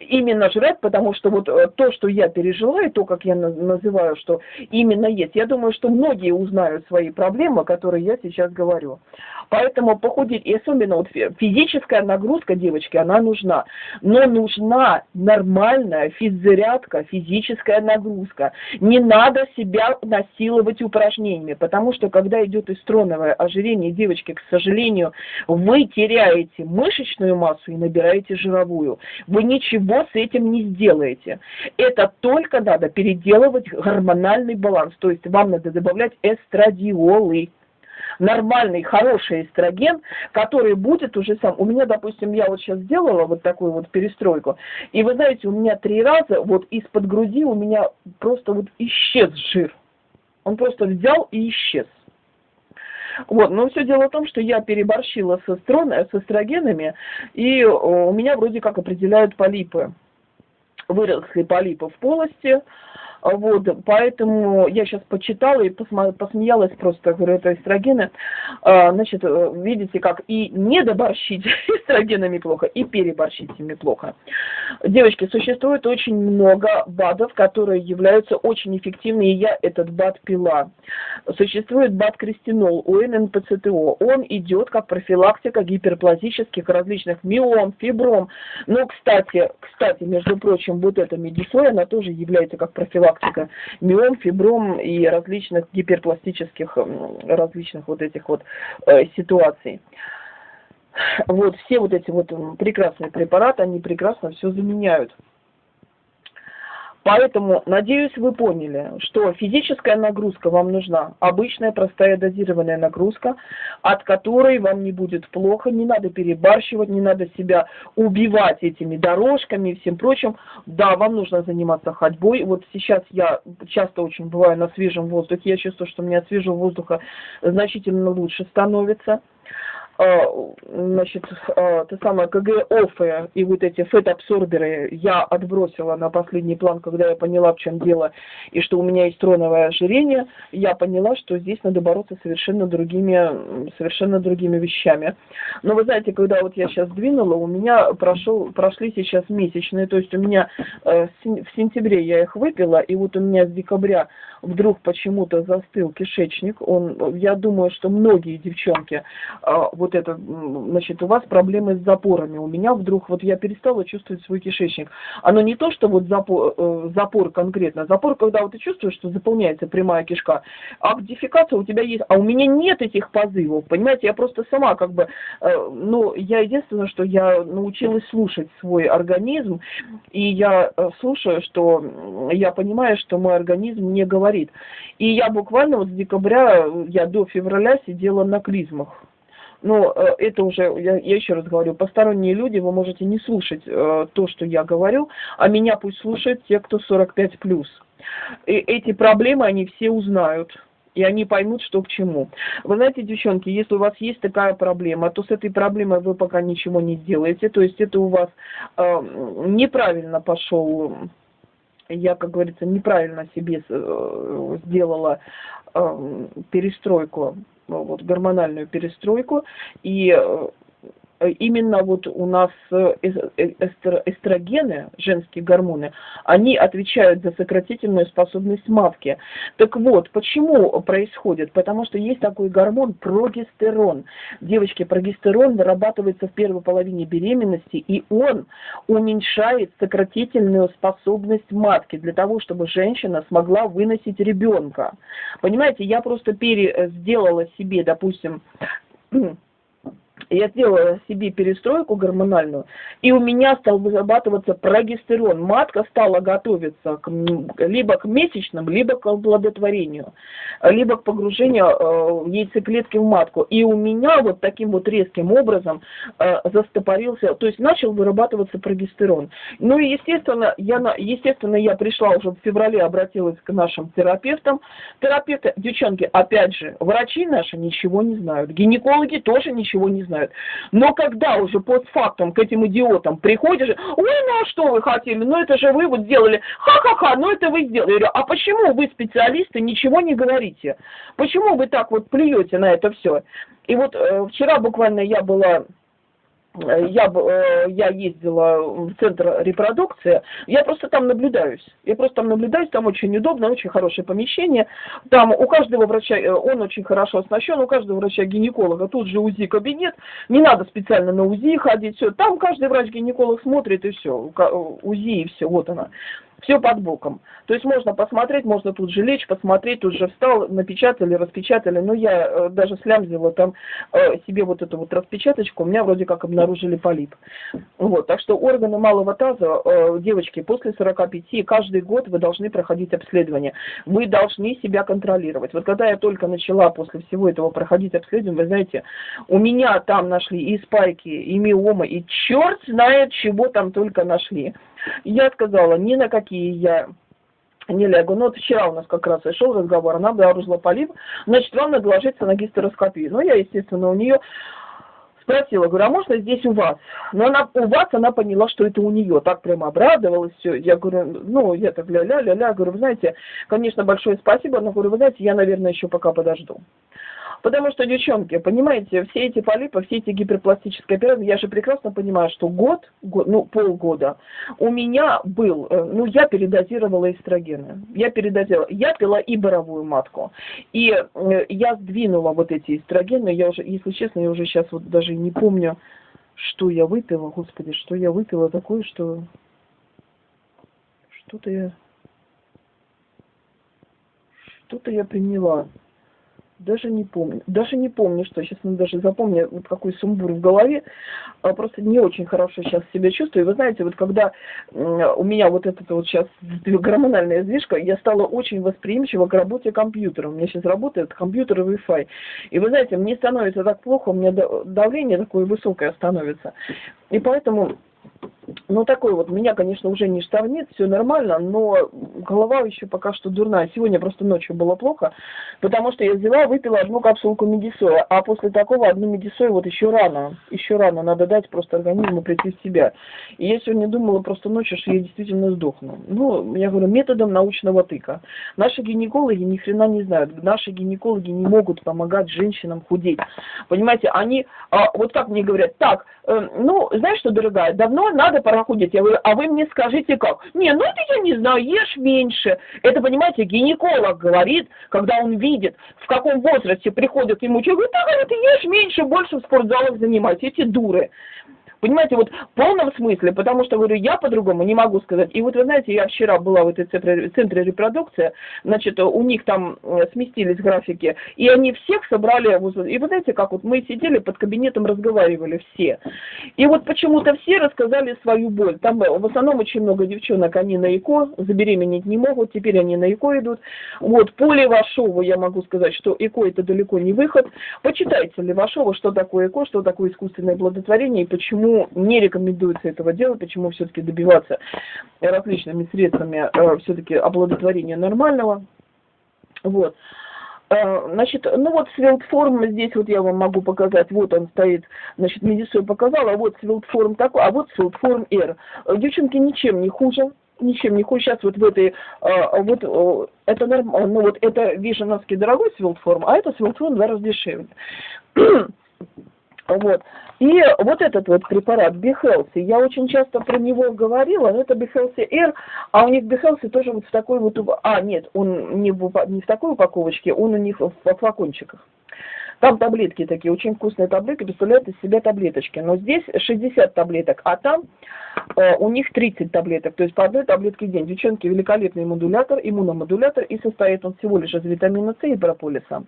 именно жрать, потому что вот э, то, что я пережила, и то, как я называю, что именно есть, я думаю, что многие узнают свои проблемы, которые я сейчас говорю. Поэтому похудеть, и особенно вот физическая нагрузка, девочки, она нужна. Но нужна нормальная физзарядка, физическая нагрузка. Не надо себя насиловать упражнениями, потому что когда идет эстроновое ожирение, девочки, к сожалению, вы теряете мышечную массу и набираете жировую. Вы ничего с этим не сделаете. Это только надо переделывать гормональный баланс. То есть вам надо добавлять эстрадиолы нормальный, хороший эстроген, который будет уже сам. У меня, допустим, я вот сейчас сделала вот такую вот перестройку, и вы знаете, у меня три раза вот из-под груди у меня просто вот исчез жир. Он просто взял и исчез. Вот, но все дело в том, что я переборщила с, эстрон, с эстрогенами, и у меня вроде как определяют полипы. Выросли полипы в полости, вот, поэтому я сейчас почитала и посмеялась просто, говорю, это эстрогены. А, значит, э, видите, как и недоборщить эстрогенами плохо, и переборщить ими плохо. Девочки, существует очень много БАДов, которые являются очень эффективными, и я этот БАД пила. Существует БАД Кристинол, УННПЦТО. Он идет как профилактика гиперплазических различных миом, фибром. Но, кстати, кстати, между прочим, вот эта медисой, она тоже является как профилактика профилактика миом, фибром и различных гиперпластических, различных вот этих вот э, ситуаций. Вот все вот эти вот прекрасные препараты, они прекрасно все заменяют. Поэтому, надеюсь, вы поняли, что физическая нагрузка вам нужна, обычная простая дозированная нагрузка, от которой вам не будет плохо, не надо перебарщивать, не надо себя убивать этими дорожками и всем прочим. Да, вам нужно заниматься ходьбой. Вот сейчас я часто очень бываю на свежем воздухе, я чувствую, что у меня свежего воздуха значительно лучше становится. А, значит, а, то самое КГ-офы и вот эти фет-абсорберы я отбросила на последний план, когда я поняла, в чем дело, и что у меня есть троновое ожирение, я поняла, что здесь надо бороться совершенно другими, совершенно другими вещами. Но вы знаете, когда вот я сейчас двинула, у меня прошел, прошли сейчас месячные, то есть у меня э, в сентябре я их выпила, и вот у меня с декабря вдруг почему-то застыл кишечник. Он, я думаю, что многие девчонки э, вот это, значит, у вас проблемы с запорами. У меня вдруг, вот я перестала чувствовать свой кишечник. Оно не то, что вот запор, э, запор конкретно. Запор, когда вот ты чувствуешь, что заполняется прямая кишка. А дефекация у тебя есть. А у меня нет этих позывов. Понимаете, я просто сама как бы, э, ну, я единственное, что я научилась слушать свой организм. И я э, слушаю, что я понимаю, что мой организм не говорит. И я буквально вот с декабря, я до февраля сидела на клизмах. Но э, это уже, я, я еще раз говорю, посторонние люди, вы можете не слушать э, то, что я говорю, а меня пусть слушают те, кто 45 плюс. И эти проблемы они все узнают и они поймут, что к чему. Вы знаете, девчонки, если у вас есть такая проблема, то с этой проблемой вы пока ничего не сделаете, то есть это у вас э, неправильно пошел я, как говорится, неправильно себе э, сделала э, перестройку, вот, гормональную перестройку, и э, именно вот у нас э, э, эстрогены, женские гормоны, они отвечают за сократительную способность матки. Так вот, почему происходит? Потому что есть такой гормон прогестерон. Девочки, прогестерон вырабатывается в первой половине беременности, и он уменьшает сократительную способность матки для того, чтобы женщина смогла выносить ребенка. Понимаете, я просто пере сделала себе, допустим, я сделала себе перестройку гормональную, и у меня стал вырабатываться прогестерон. Матка стала готовиться к, либо к месячным, либо к оплодотворению, либо к погружению э, яйцеклетки в матку. И у меня вот таким вот резким образом э, застопорился, то есть начал вырабатываться прогестерон. Ну и естественно, я, естественно, я пришла уже в феврале, обратилась к нашим терапевтам. Терапевты, девчонки, опять же, врачи наши ничего не знают, гинекологи тоже ничего не знают. Но когда уже постфактум к этим идиотам приходишь, ой, ну а что вы хотели, ну это же вы вот сделали, ха-ха-ха, ну это вы сделали. Я говорю, а почему вы, специалисты, ничего не говорите? Почему вы так вот плюете на это все? И вот э, вчера буквально я была я, э, я ездила в центр репродукции, я просто там наблюдаюсь. Я просто там наблюдаюсь, там очень удобно, очень хорошее помещение. Там у каждого врача, э, он очень хорошо оснащен, у каждого врача-гинеколога тут же УЗИ-кабинет, не надо специально на УЗИ ходить, все. Там каждый врач-гинеколог смотрит и все, УЗИ и все, вот она все под боком. То есть можно посмотреть, можно тут же лечь, посмотреть, тут же встал, напечатали, распечатали. Но я э, даже слямзила там э, себе вот эту вот распечаточку, у меня вроде как обнаружили полип. Вот, так что органы малого таза, э, девочки, после 45 каждый год вы должны проходить обследование. Вы должны себя контролировать. Вот когда я только начала после всего этого проходить обследование, вы знаете, у меня там нашли и спайки, и миомы, и черт знает, чего там только нашли. Я сказала, ни на какие я не лягу. Но вот вчера у нас как раз и шел разговор, она обнаружила полип, значит, вам надо ложиться на гистероскопию. Ну, я, естественно, у нее спросила, говорю, а можно здесь у вас? Но она, у вас она поняла, что это у нее, так прямо обрадовалась, все. Я говорю, ну, я так ля-ля-ля-ля, говорю, вы знаете, конечно, большое спасибо, но, говорю, вы знаете, я, наверное, еще пока подожду. Потому что, девчонки, понимаете, все эти полипы, все эти гиперпластические операции, я же прекрасно понимаю, что год, год ну, полгода у меня был, э, ну, я передозировала эстрогены. Я передозировала, я пила и боровую матку. И э, я сдвинула вот эти эстрогены, я уже, если честно, я уже сейчас вот даже не помню, что я выпила, господи, что я выпила такое, что что-то я что-то я приняла. Даже не помню. Даже не помню, что. Сейчас ну, даже запомню, вот какой сумбур в голове. А, просто не очень хорошо сейчас себя чувствую. И вы знаете, вот когда у меня вот эта вот сейчас гормональная сдвижка, я стала очень восприимчива к работе компьютера. У меня сейчас работает компьютер и Wi-Fi. И вы знаете, мне становится так плохо, у меня давление такое высокое становится. И поэтому ну, такой вот, меня, конечно, уже не штормит, все нормально, но голова еще пока что дурная. Сегодня просто ночью было плохо, потому что я взяла, выпила одну капсулку медисоя, а после такого одну медисою вот еще рано, еще рано, надо дать просто организму прийти в себя. И я сегодня думала просто ночью, что я действительно сдохну. Ну, я говорю, методом научного тыка. Наши гинекологи ни хрена не знают, наши гинекологи не могут помогать женщинам худеть. Понимаете, они, а, вот как мне говорят, так, э, ну, знаешь что, дорогая, давно надо пора проходит, я говорю, а вы мне скажите как? Не, ну это я не знаю, ешь меньше. Это, понимаете, гинеколог говорит, когда он видит, в каком возрасте приходит ему человек, говорит, да, говорит, ешь меньше, больше в спортзалах занимайтесь, эти дуры. Понимаете, вот в полном смысле, потому что, говорю, я по-другому не могу сказать. И вот вы знаете, я вчера была в этой центре, центре репродукции, значит, у них там э, сместились графики, и они всех собрали, и вы знаете, как вот мы сидели под кабинетом, разговаривали все. И вот почему-то все рассказали свою боль. Там э, в основном очень много девчонок, они на ЭКО, забеременеть не могут, теперь они на ЭКО идут. Вот, по Левашову я могу сказать, что ЭКО это далеко не выход. Почитайте Левашова, что такое ЭКО, что такое искусственное оплодотворение и почему почему не рекомендуется этого делать, почему все-таки добиваться различными средствами э, все-таки оплодотворения нормального. Вот. Э, значит, ну вот свилтформ здесь вот я вам могу показать, вот он стоит, значит, медицина показала, вот свилтформ такой, а вот свилтформ R. Девчонки ничем не хуже, ничем не хуже. Сейчас вот в этой, вот это норм, ну вот это вишеновский дорогой свилтформ, а это свилтформ раза дешевле. Вот. И вот этот вот препарат Бихелси, я очень часто про него говорила, но это Бихелси R, а у них Бихелси тоже вот в такой вот, а нет, он не в, не в такой упаковочке, он у них в, в флакончиках. Там таблетки такие, очень вкусные таблетки, представляют из себя таблеточки. Но здесь 60 таблеток, а там э, у них 30 таблеток. То есть по одной таблетке в день. Девчонки, великолепный модулятор, иммуномодулятор, и состоит он всего лишь из витамина С и прополиса.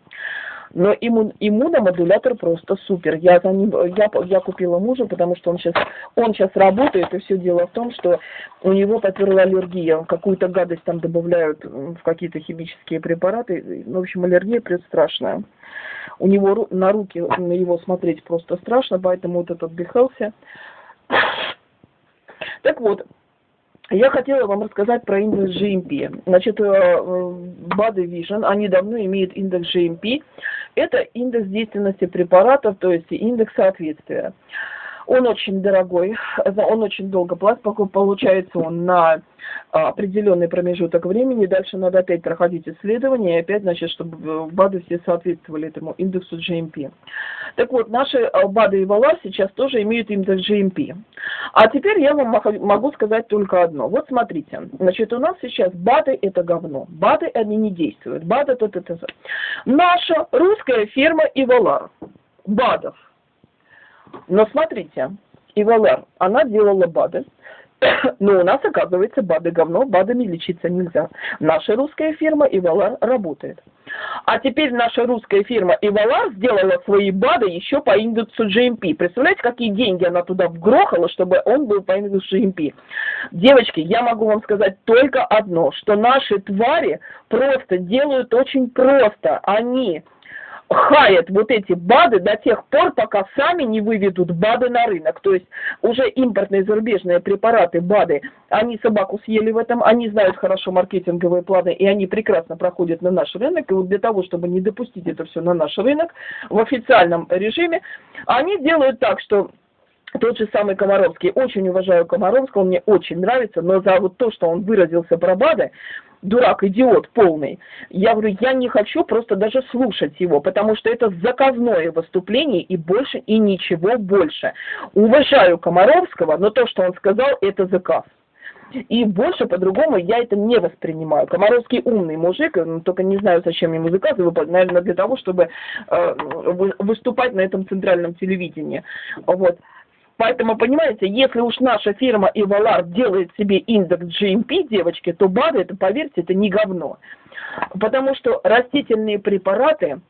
Но иммун, иммуномодулятор просто супер. Я, за ним, я, я купила мужа, потому что он сейчас, он сейчас работает, и все дело в том, что у него поперла аллергия. Какую-то гадость там добавляют в какие-то химические препараты. В общем, аллергия пред страшная. У него на руки, на его смотреть просто страшно, поэтому вот этот Бихелси. Так вот, я хотела вам рассказать про индекс GMP. Значит, Body Vision, они давно имеют индекс GMP. Это индекс действенности препаратов, то есть индекс соответствия. Он очень дорогой, он очень долго платит, получается он на а, определенный промежуток времени, дальше надо опять проходить исследования, и опять, значит, чтобы БАДы все соответствовали этому индексу GMP. Так вот, наши а, БАДы и ВАЛА сейчас тоже имеют индекс GMP. А теперь я вам могу сказать только одно. Вот смотрите, значит, у нас сейчас БАДы это говно, БАДы они не действуют, БАДы это. Наша русская фирма Ивалар, БАДов, но смотрите, Ивалар, она делала БАДы, но у нас, оказывается, БАДы говно, БАДами лечиться нельзя. Наша русская фирма Ивалар работает. А теперь наша русская фирма Ивалар сделала свои БАДы еще по индексу GMP. Представляете, какие деньги она туда вгрохала, чтобы он был по индексу GMP? Девочки, я могу вам сказать только одно, что наши твари просто делают очень просто. Они хаят вот эти БАДы до тех пор, пока сами не выведут БАДы на рынок. То есть уже импортные зарубежные препараты БАДы, они собаку съели в этом, они знают хорошо маркетинговые планы, и они прекрасно проходят на наш рынок. И вот для того, чтобы не допустить это все на наш рынок в официальном режиме, они делают так, что тот же самый Комаровский, очень уважаю Комаровского, мне очень нравится, но за вот то, что он выразился про БАДы, дурак, идиот полный. Я говорю, я не хочу просто даже слушать его, потому что это заказное выступление и больше, и ничего больше. Уважаю Комаровского, но то, что он сказал, это заказ. И больше по-другому я это не воспринимаю. Комаровский умный мужик, ну, только не знаю, зачем ему заказы наверное, для того, чтобы э, выступать на этом центральном телевидении. Вот. Поэтому, понимаете, если уж наша фирма Ивалар делает себе индекс GMP, девочки, то БАДы, это, поверьте, это не говно. Потому что растительные препараты,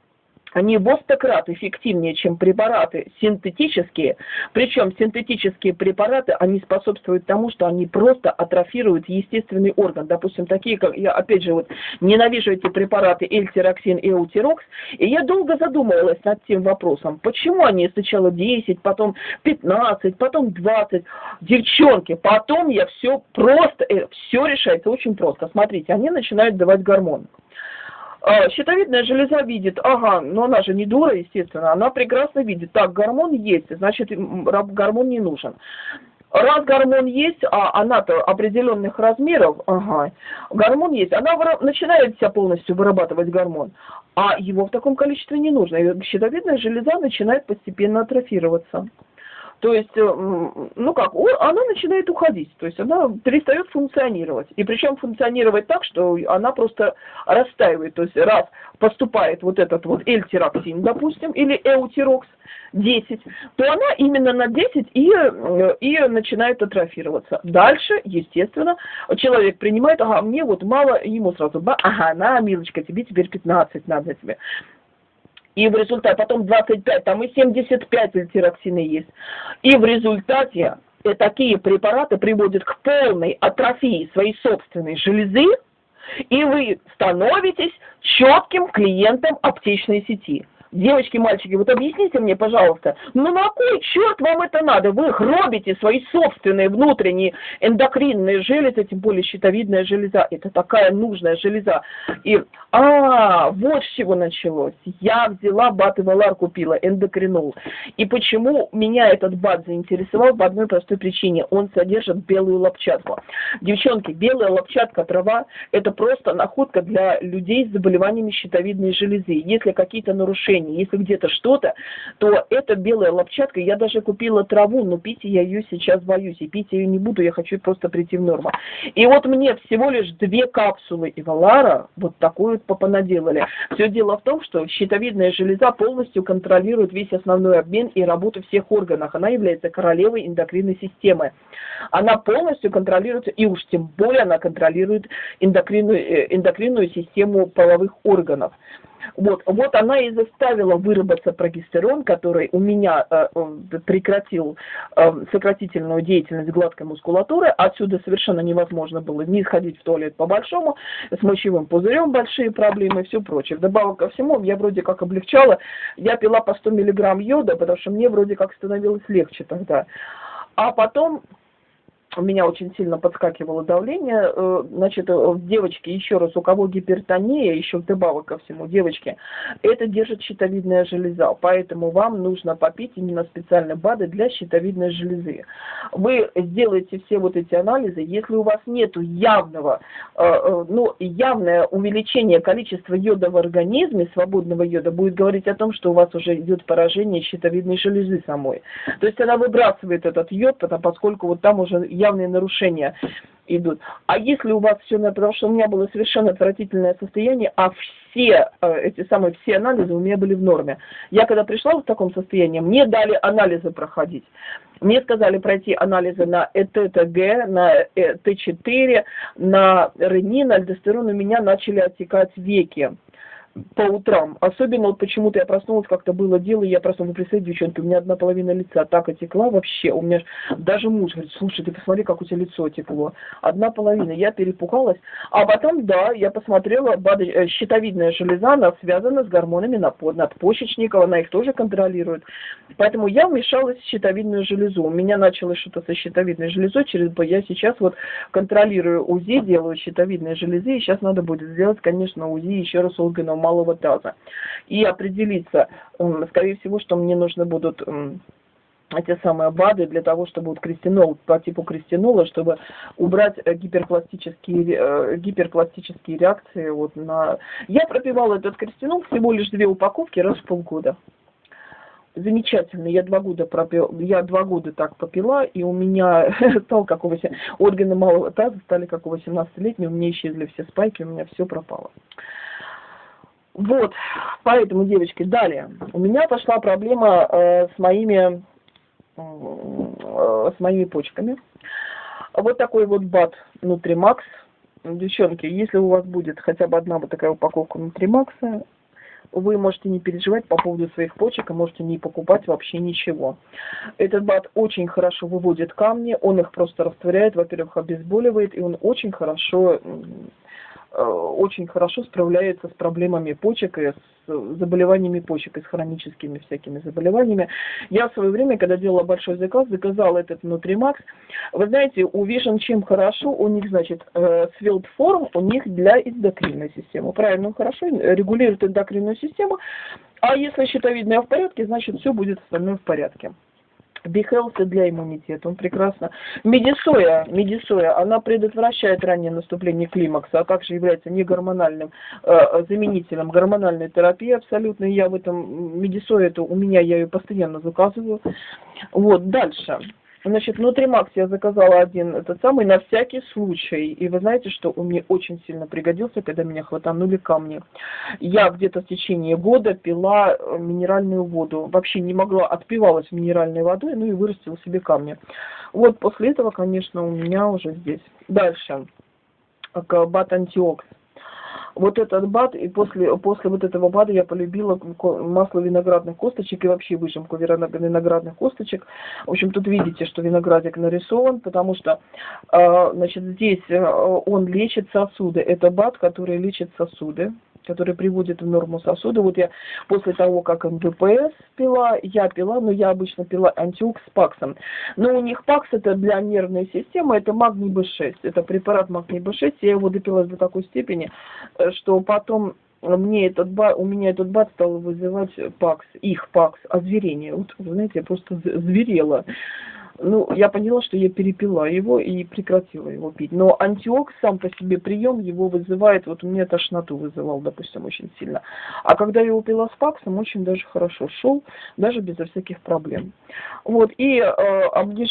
они в стократ эффективнее, чем препараты синтетические. Причем синтетические препараты, они способствуют тому, что они просто атрофируют естественный орган. Допустим, такие, как я, опять же, вот ненавижу эти препараты эльтироксин и эутирокс. И я долго задумывалась над тем вопросом, почему они сначала 10, потом 15, потом 20. Девчонки, потом я все просто, э, все решается очень просто. Смотрите, они начинают давать гормоны. А, щитовидная железа видит, ага, но она же не дура, естественно, она прекрасно видит, так, гормон есть, значит, гормон не нужен. Раз гормон есть, а она-то определенных размеров, ага, гормон есть, она начинает себя полностью вырабатывать гормон, а его в таком количестве не нужно. И щитовидная железа начинает постепенно атрофироваться. То есть, э, ну как, она начинает уходить, то есть она перестает функционировать. И причем функционировать так, что она просто растаивает. То есть раз поступает вот этот вот эльтироксин, допустим, или эутирокс, 10, то она именно на 10 и, э, и начинает атрофироваться. Дальше, естественно, человек принимает, ага, мне вот мало, ему сразу, ага, на, милочка, тебе теперь 15 надо тебе и в результате, потом 25, там и 75 альтироксины есть. И в результате э, такие препараты приводят к полной атрофии своей собственной железы, и вы становитесь четким клиентом аптечной сети. Девочки, мальчики, вот объясните мне, пожалуйста, ну на кой черт вам это надо? Вы гробите свои собственные внутренние эндокринные железы, тем более щитовидная железа. Это такая нужная железа. И, а, вот с чего началось. Я взяла бат и валар купила, эндокринол. И почему меня этот бат заинтересовал? По одной простой причине. Он содержит белую лопчатку. Девчонки, белая лопчатка трава – это просто находка для людей с заболеваниями щитовидной железы. Если какие-то нарушения движении. Если где-то что-то, то это белая лопчатка. Я даже купила траву, но пить я ее сейчас боюсь. И пить ее не буду, я хочу просто прийти в норму. И вот мне всего лишь две капсулы Ивалара вот такую вот попонаделали. Все дело в том, что щитовидная железа полностью контролирует весь основной обмен и работу всех органов. Она является королевой эндокринной системы. Она полностью контролирует, и уж тем более она контролирует эндокринную, э, эндокринную систему половых органов. Вот, вот она и заставила выработаться прогестерон, который у меня э, э, прекратил э, сократительную деятельность гладкой мускулатуры. Отсюда совершенно невозможно было не сходить в туалет по-большому, с мочевым пузырем большие проблемы и все прочее. Вдобавок ко всему, я вроде как облегчала, я пила по 100 миллиграмм йода, потому что мне вроде как становилось легче тогда. А потом у меня очень сильно подскакивало давление. Э, значит, э, девочки, еще раз, у кого гипертония, еще вдобавок ко всему, девочки, это держит щитовидная железа, поэтому вам нужно попить именно специальные БАДы для щитовидной железы. Вы сделаете все вот эти анализы, если у вас нет явного, э, ну, явное увеличение количества йода в организме, свободного йода, будет говорить о том, что у вас уже идет поражение щитовидной железы самой. То есть она выбрасывает этот йод, поскольку вот там уже явные нарушения идут. А если у вас все, потому что у меня было совершенно отвратительное состояние, а все э, эти самые все анализы у меня были в норме. Я когда пришла в таком состоянии, мне дали анализы проходить. Мне сказали пройти анализы на ЭТТГ, на Т4, на ренин, альдостерон, у меня начали отекать веки по утрам. Особенно вот почему-то я проснулась, как-то было дело, и я проснулась, представьте, девчонки, у меня одна половина лица так отекла вообще. У меня даже муж говорит, слушай, ты посмотри, как у тебя лицо текло. Одна половина. Я перепугалась. А потом, да, я посмотрела, э, щитовидная железа, она связана с гормонами надпочечников, она их тоже контролирует. Поэтому я вмешалась в щитовидную железу. У меня началось что-то со щитовидной железой, через я сейчас вот контролирую УЗИ, делаю щитовидные железы, и сейчас надо будет сделать, конечно, УЗИ еще раз органов малого таза. И определиться, скорее всего, что мне нужны будут эти самые БАДы для того, чтобы вот крестинол, по типу крестинола, чтобы убрать э, гиперпластические, э, гиперпластические реакции вот на... Я пропивала этот крестинол всего лишь две упаковки раз в полгода. Замечательно, я два года пропил, я два года так попила, и у меня стал как у 8, органы малого таза стали как у 18-летнего, у меня исчезли все спайки, у меня все пропало. Вот, поэтому, девочки, далее. У меня пошла проблема э, с моими э, с моими почками. Вот такой вот бат Нутримакс. Девчонки, если у вас будет хотя бы одна вот такая упаковка Нутримакса, вы можете не переживать по поводу своих почек, и можете не покупать вообще ничего. Этот бат очень хорошо выводит камни, он их просто растворяет, во-первых, обезболивает, и он очень хорошо очень хорошо справляется с проблемами почек и с заболеваниями почек и с хроническими всякими заболеваниями. Я в свое время, когда делала большой заказ, заказала этот Нутримакс. Вы знаете, у Vision чем хорошо, у них, значит, Svelte э, у них для эндокринной системы. Правильно, хорошо регулирует эндокринную систему. А если щитовидная в порядке, значит, все будет остальное в порядке. Бихелса для иммунитета, он прекрасно. Медисоя, медисоя, она предотвращает раннее наступление климакса, а также является негормональным э, заменителем гормональной терапии абсолютно. Я в этом, медисоя, это у меня, я ее постоянно заказываю. Вот, дальше. Значит, внутри Макс я заказала один этот самый на всякий случай. И вы знаете, что он мне очень сильно пригодился, когда меня хватанули камни. Я где-то в течение года пила э, минеральную воду. Вообще не могла, отпивалась минеральной водой, ну и вырастила себе камни. Вот после этого, конечно, у меня уже здесь. Дальше. Бат антиокс вот этот бад, и после, после вот этого бада я полюбила масло виноградных косточек и вообще выжимку виноградных косточек. В общем, тут видите, что виноградик нарисован, потому что, э, значит, здесь э, он лечит сосуды. Это бад, который лечит сосуды который приводит в норму сосуды. Вот я после того, как МВПС пила, я пила, но я обычно пила антиук с паксом. Но у них пакс это для нервной системы, это магний B6. Это препарат магний B6. Я его допила до такой степени, э, что потом мне этот ба, у меня этот бат стал вызывать пакс, их пакс, озверение. Вот, знаете, я просто зверела ну, я поняла, что я перепила его и прекратила его пить. Но антиокс сам по себе прием его вызывает, вот у меня тошноту вызывал, допустим, очень сильно. А когда я его пила с паксом, очень даже хорошо шел, даже безо всяких проблем. Вот, и э,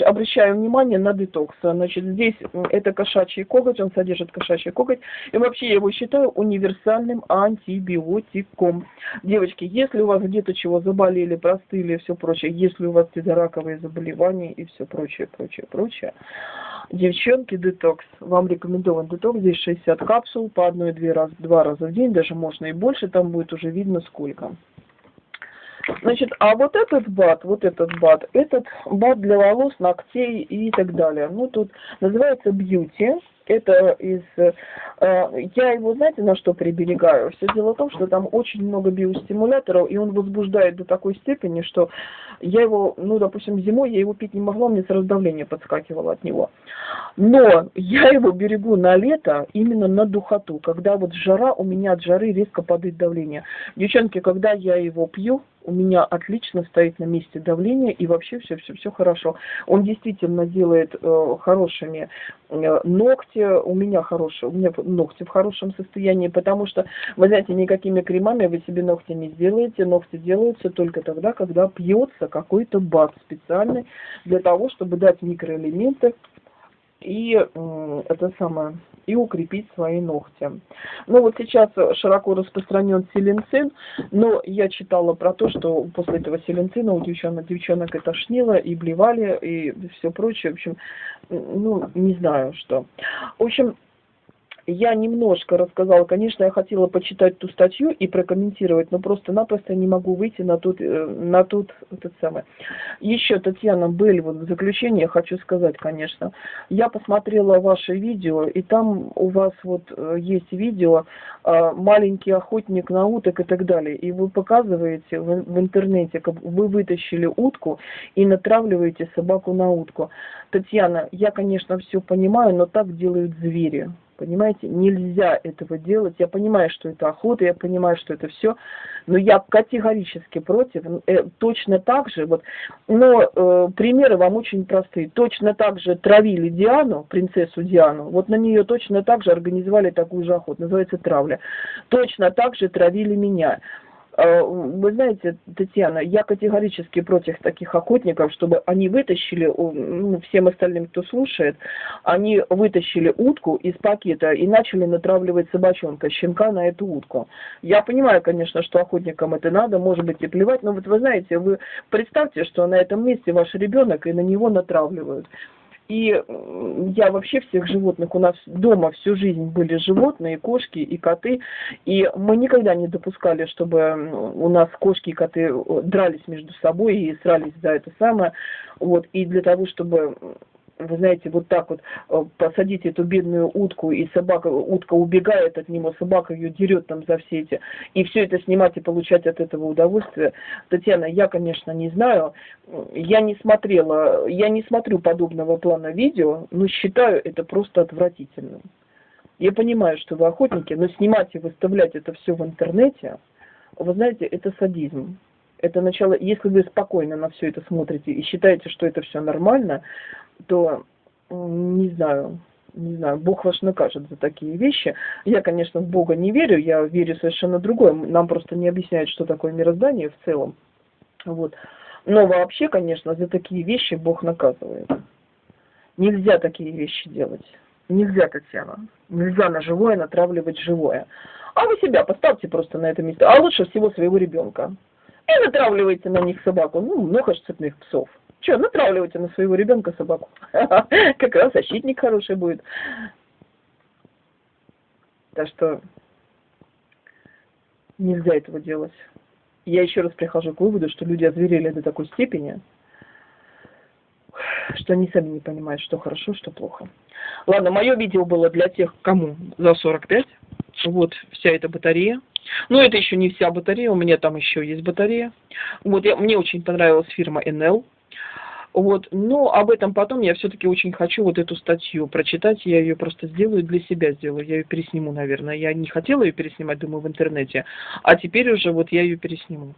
обращаю внимание на детокс. Значит, здесь это кошачий коготь, он содержит кошачий коготь, и вообще я его считаю универсальным антибиотиком. Девочки, если у вас где-то чего заболели, простыли, все прочее, если у вас какие-то раковые заболевания и все все прочее, прочее, прочее. Девчонки, детокс. Вам рекомендован детокс. Здесь 60 капсул по одной-две раз, два раза в день, даже можно и больше, там будет уже видно сколько. Значит, а вот этот бат, вот этот бат, этот бат для волос, ногтей и так далее. Ну, тут называется бьюти это из... Э, я его, знаете, на что приберегаю? Все дело в том, что там очень много биостимуляторов, и он возбуждает до такой степени, что я его, ну, допустим, зимой я его пить не могла, мне сразу давление подскакивало от него. Но я его берегу на лето именно на духоту, когда вот жара, у меня от жары резко падает давление. Девчонки, когда я его пью, у меня отлично стоит на месте давление и вообще все-все-все хорошо. Он действительно делает э, хорошими э, ногти, у меня хорошие, у меня ногти в хорошем состоянии, потому что, вы знаете, никакими кремами вы себе ногти не сделаете, ногти делаются только тогда, когда пьется какой-то бак специальный для того, чтобы дать микроэлементы и это самое и укрепить свои ногти. Ну вот сейчас широко распространен селенцин, но я читала про то, что после этого селенцина у девчонок, девчонок это тошнило и блевали и все прочее. В общем, ну не знаю что. В общем, я немножко рассказала, конечно, я хотела почитать ту статью и прокомментировать, но просто-напросто не могу выйти на тот, э, на тот, этот самый. Еще, Татьяна Бель, вот в заключение хочу сказать, конечно, я посмотрела ваше видео, и там у вас вот э, есть видео э, «Маленький охотник на уток» и так далее, и вы показываете в интернете, как вы вытащили утку и натравливаете собаку на утку. Татьяна, я, конечно, все понимаю, но так делают звери. Понимаете, нельзя этого делать. Я понимаю, что это охота, я понимаю, что это все, но я категорически против. Э, точно так же, вот, но э, примеры вам очень простые. Точно так же травили Диану, принцессу Диану, вот на нее точно так же организовали такую же охоту, называется травля. Точно так же травили меня. Э, вы знаете, Татьяна, я категорически против таких охотников, чтобы они вытащили, ну, всем остальным, кто слушает, они вытащили утку из пакета и начали натравливать собачонка, щенка на эту утку. Я понимаю, конечно, что охотникам это надо, может быть и плевать, но вот вы знаете, вы представьте, что на этом месте ваш ребенок и на него натравливают. И я вообще всех животных, у нас дома всю жизнь были животные, кошки и коты, и мы никогда не допускали, чтобы у нас кошки и коты э, дрались между собой и срались за это самое. Вот, и для того, чтобы вы знаете, вот так вот э, посадить эту бедную утку, и собака, утка убегает от него, собака ее дерет там за все эти, и все это снимать и получать от этого удовольствие. Татьяна, я, конечно, не знаю, я не смотрела, я не смотрю подобного плана видео, но считаю это просто отвратительным. Я понимаю, что вы охотники, но снимать и выставлять это все в интернете, вы знаете, это садизм. Это начало, если вы спокойно на все это смотрите и считаете, что это все нормально, то не знаю, не знаю, Бог вас накажет за такие вещи. Я, конечно, в Бога не верю, я верю совершенно другое. Нам просто не объясняют, что такое мироздание в целом. Вот. Но вообще, конечно, за такие вещи Бог наказывает. Нельзя такие вещи делать. Нельзя, Татьяна. Нельзя на живое натравливать живое. А вы себя поставьте просто на это место. А лучше всего своего ребенка. И натравливайте на них собаку. Ну, много же цепных псов. Че, натравливайте на своего ребенка собаку. Как раз защитник хороший будет. Так что нельзя этого делать. Я еще раз прихожу к выводу, что люди озверели до такой степени, что они сами не понимают, что хорошо, что плохо. Ладно, мое видео было для тех, кому за 45. Вот вся эта батарея. Но это еще не вся батарея, у меня там еще есть батарея. Вот я, мне очень понравилась фирма NL. Вот, но об этом потом я все-таки очень хочу вот эту статью прочитать, я ее просто сделаю для себя сделаю, я ее пересниму, наверное. Я не хотела ее переснимать, думаю, в интернете, а теперь уже вот я ее пересниму.